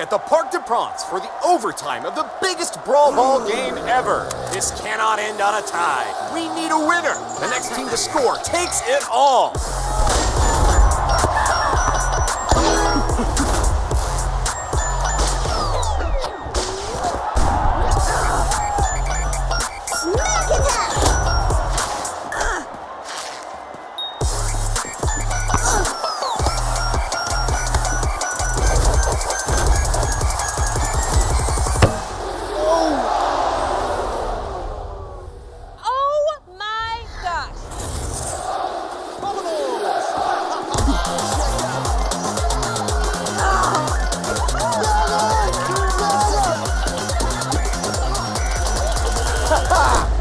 At the Parc de France for the overtime of the biggest brawl ball game ever. This cannot end on a tie. We need a winner. The next team to score takes it all. 哈哈